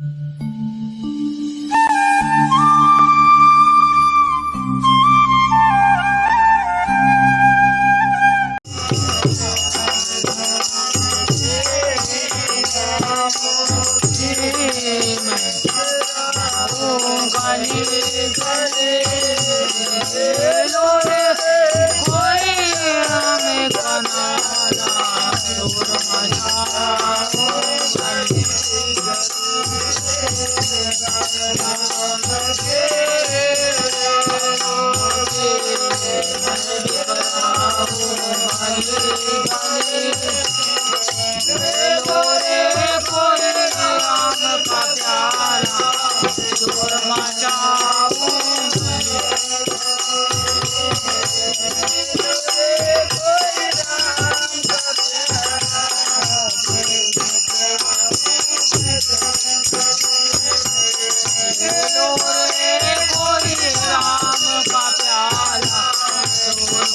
Mm-hmm.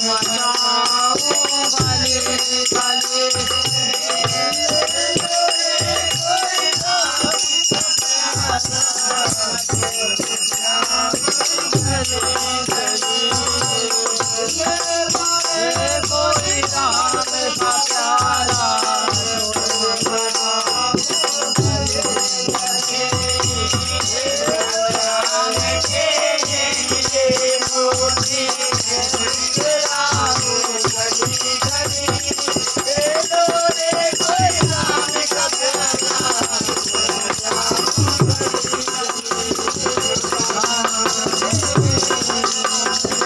रे